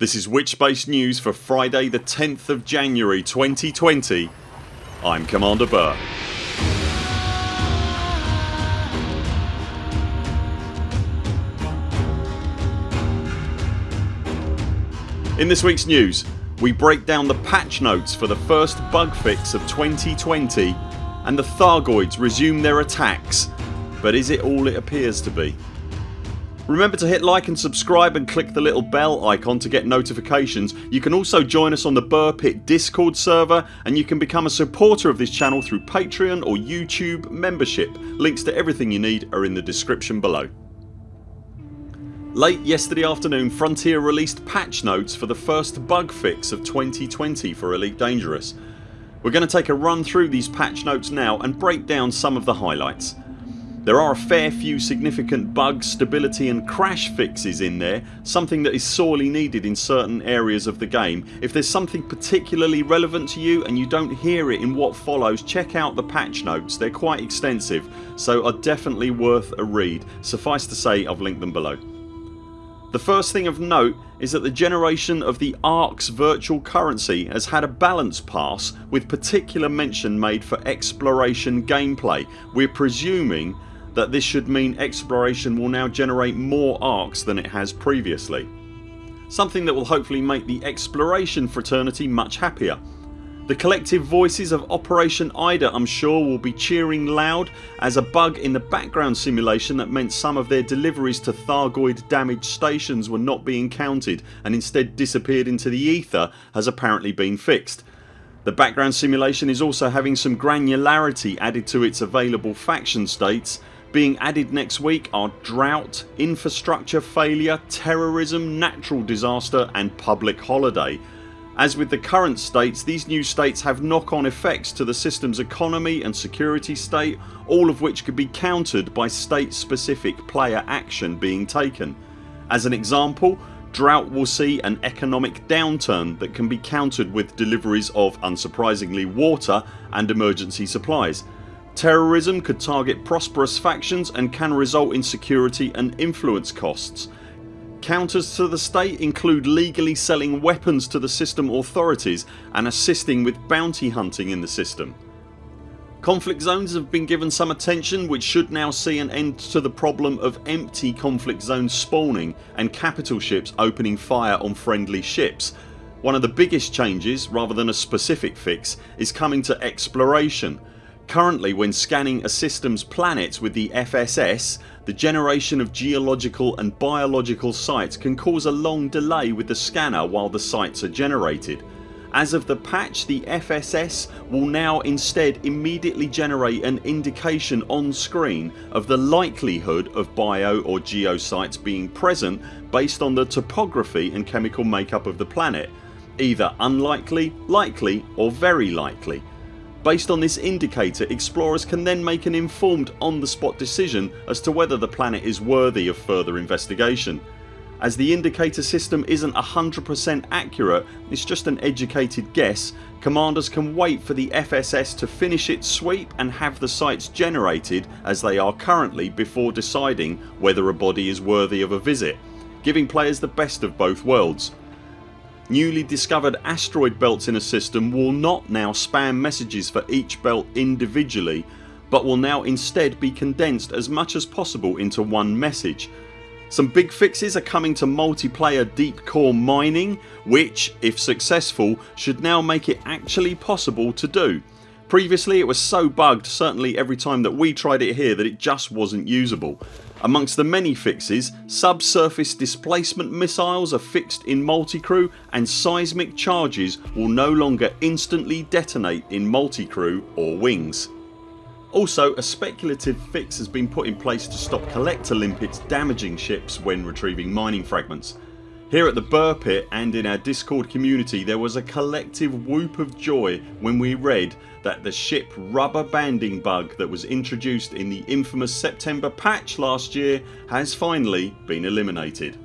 This is Witchspace News for Friday the 10th of January 2020 I'm Commander Buur. In this weeks news we break down the patch notes for the first bug fix of 2020 and the Thargoids resume their attacks but is it all it appears to be? Remember to hit like and subscribe and click the little bell icon to get notifications. You can also join us on the Buur Pit discord server and you can become a supporter of this channel through Patreon or YouTube membership. Links to everything you need are in the description below. Late yesterday afternoon Frontier released patch notes for the first bug fix of 2020 for Elite Dangerous. We're going to take a run through these patch notes now and break down some of the highlights. There are a fair few significant bug, stability and crash fixes in there something that is sorely needed in certain areas of the game. If there's something particularly relevant to you and you don't hear it in what follows check out the patch notes. They're quite extensive so are definitely worth a read. Suffice to say I've linked them below. The first thing of note is that the generation of the ARX virtual currency has had a balance pass with particular mention made for exploration gameplay. We're presuming that this should mean exploration will now generate more ARX than it has previously. Something that will hopefully make the exploration fraternity much happier. The collective voices of Operation Ida I'm sure will be cheering loud as a bug in the background simulation that meant some of their deliveries to Thargoid damaged stations were not being counted and instead disappeared into the ether has apparently been fixed. The background simulation is also having some granularity added to its available faction states. Being added next week are drought, infrastructure failure, terrorism, natural disaster and public holiday as with the current states these new states have knock on effects to the systems economy and security state all of which could be countered by state specific player action being taken. As an example drought will see an economic downturn that can be countered with deliveries of unsurprisingly water and emergency supplies. Terrorism could target prosperous factions and can result in security and influence costs Counters to the state include legally selling weapons to the system authorities and assisting with bounty hunting in the system. Conflict zones have been given some attention which should now see an end to the problem of empty conflict zones spawning and capital ships opening fire on friendly ships. One of the biggest changes rather than a specific fix is coming to exploration Currently when scanning a system's planets with the FSS the generation of geological and biological sites can cause a long delay with the scanner while the sites are generated. As of the patch the FSS will now instead immediately generate an indication on screen of the likelihood of bio or geo sites being present based on the topography and chemical makeup of the planet either unlikely, likely or very likely Based on this indicator explorers can then make an informed on the spot decision as to whether the planet is worthy of further investigation. As the indicator system isn't 100% accurate it's just an educated guess commanders can wait for the FSS to finish its sweep and have the sites generated as they are currently before deciding whether a body is worthy of a visit giving players the best of both worlds. Newly discovered asteroid belts in a system will not now spam messages for each belt individually but will now instead be condensed as much as possible into one message. Some big fixes are coming to multiplayer deep core mining which, if successful, should now make it actually possible to do. Previously it was so bugged certainly every time that we tried it here that it just wasn't usable. Amongst the many fixes subsurface displacement missiles are fixed in multicrew and seismic charges will no longer instantly detonate in multicrew or wings. Also a speculative fix has been put in place to stop collector limpets damaging ships when retrieving mining fragments. Here at the Buur Pit and in our discord community there was a collective whoop of joy when we read that the ship rubber banding bug that was introduced in the infamous September patch last year has finally been eliminated.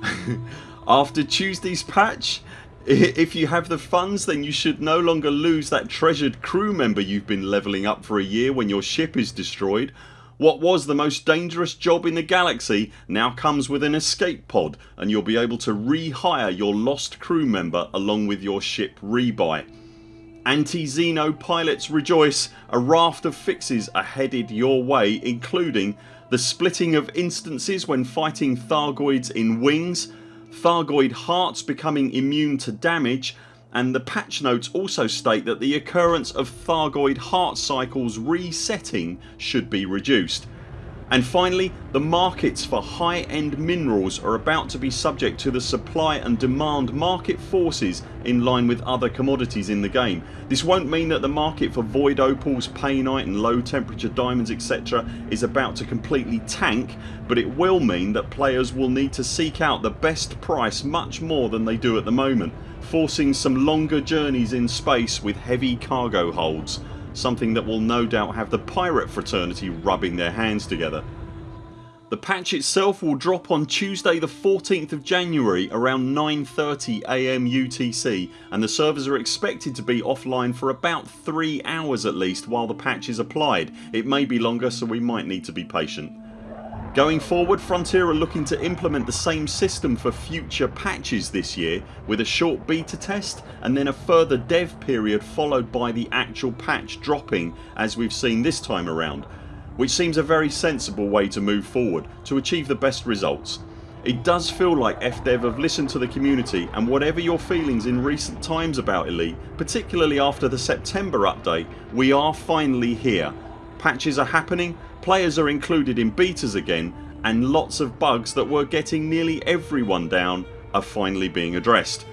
After Tuesdays patch if you have the funds then you should no longer lose that treasured crew member you've been levelling up for a year when your ship is destroyed What was the most dangerous job in the galaxy now comes with an escape pod and you'll be able to rehire your lost crew member along with your ship rebuy. Anti-Xeno pilots rejoice, a raft of fixes are headed your way including the splitting of instances when fighting Thargoids in wings, Thargoid hearts becoming immune to damage and the patch notes also state that the occurrence of Thargoid heart cycles resetting should be reduced. And finally the markets for high end minerals are about to be subject to the supply and demand market forces in line with other commodities in the game. This won't mean that the market for void opals, painite and low temperature diamonds etc is about to completely tank but it will mean that players will need to seek out the best price much more than they do at the moment forcing some longer journeys in space with heavy cargo holds something that will no doubt have the pirate fraternity rubbing their hands together. The patch itself will drop on Tuesday the 14th of January around 9.30am UTC and the servers are expected to be offline for about 3 hours at least while the patch is applied. It may be longer so we might need to be patient. Going forward Frontier are looking to implement the same system for future patches this year with a short beta test and then a further dev period followed by the actual patch dropping as we've seen this time around which seems a very sensible way to move forward to achieve the best results. It does feel like FDev have listened to the community and whatever your feelings in recent times about Elite particularly after the September update we are finally here. Patches are happening Players are included in betas again and lots of bugs that were getting nearly everyone down are finally being addressed.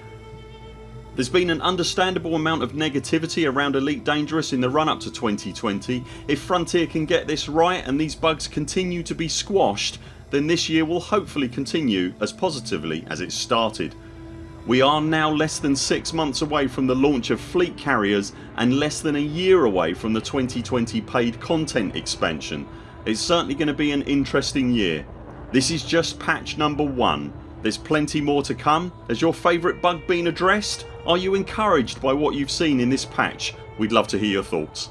There's been an understandable amount of negativity around Elite Dangerous in the run up to 2020. If Frontier can get this right and these bugs continue to be squashed then this year will hopefully continue as positively as it started. We are now less than 6 months away from the launch of fleet carriers and less than a year away from the 2020 paid content expansion. It's certainly going to be an interesting year. This is just patch number 1. There's plenty more to come. Has your favourite bug been addressed? Are you encouraged by what you've seen in this patch? We'd love to hear your thoughts.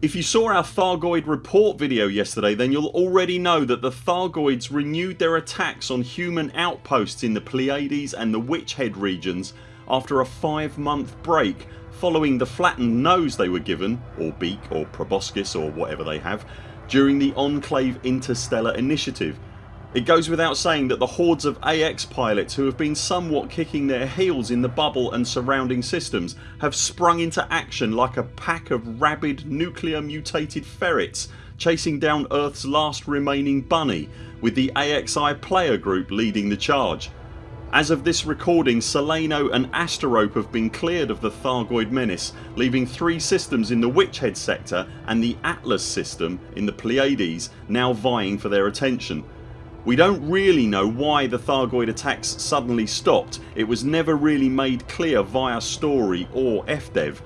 If you saw our Thargoid report video yesterday then you'll already know that the Thargoids renewed their attacks on human outposts in the Pleiades and the Witch Head regions after a 5 month break following the flattened nose they were given or beak or proboscis or whatever they have during the Enclave Interstellar initiative it goes without saying that the hordes of AX pilots who have been somewhat kicking their heels in the bubble and surrounding systems have sprung into action like a pack of rabid nuclear mutated ferrets chasing down Earth's last remaining bunny with the AXI player group leading the charge. As of this recording Solano and Asterope have been cleared of the Thargoid menace leaving three systems in the Witchhead sector and the Atlas system in the Pleiades now vying for their attention we don't really know why the Thargoid attacks suddenly stopped. It was never really made clear via story or FDev.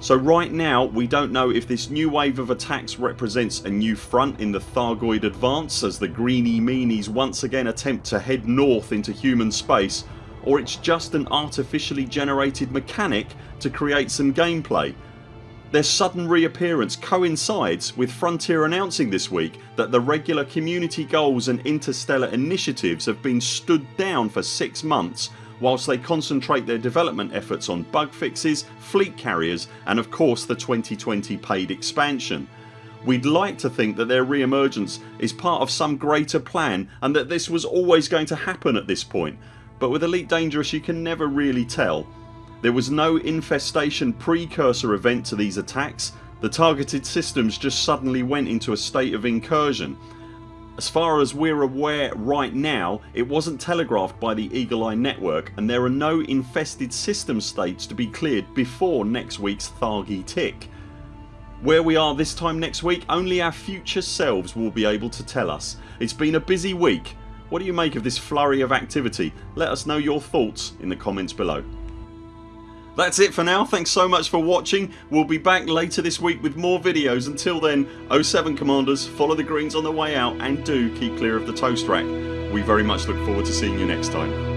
So right now we don't know if this new wave of attacks represents a new front in the Thargoid advance as the greeny meanies once again attempt to head north into human space or it's just an artificially generated mechanic to create some gameplay their sudden reappearance coincides with Frontier announcing this week that the regular community goals and interstellar initiatives have been stood down for 6 months whilst they concentrate their development efforts on bug fixes, fleet carriers and of course the 2020 paid expansion. We'd like to think that their re-emergence is part of some greater plan and that this was always going to happen at this point but with Elite Dangerous you can never really tell there was no infestation precursor event to these attacks. The targeted systems just suddenly went into a state of incursion. As far as we're aware right now it wasn't telegraphed by the Eagle Eye network and there are no infested system states to be cleared before next weeks Thargoid tick. Where we are this time next week only our future selves will be able to tell us. It's been a busy week. What do you make of this flurry of activity? Let us know your thoughts in the comments below. That's it for now. Thanks so much for watching. We'll be back later this week with more videos. Until then 0 7 CMDRs follow the greens on the way out and do keep clear of the toast rack. We very much look forward to seeing you next time.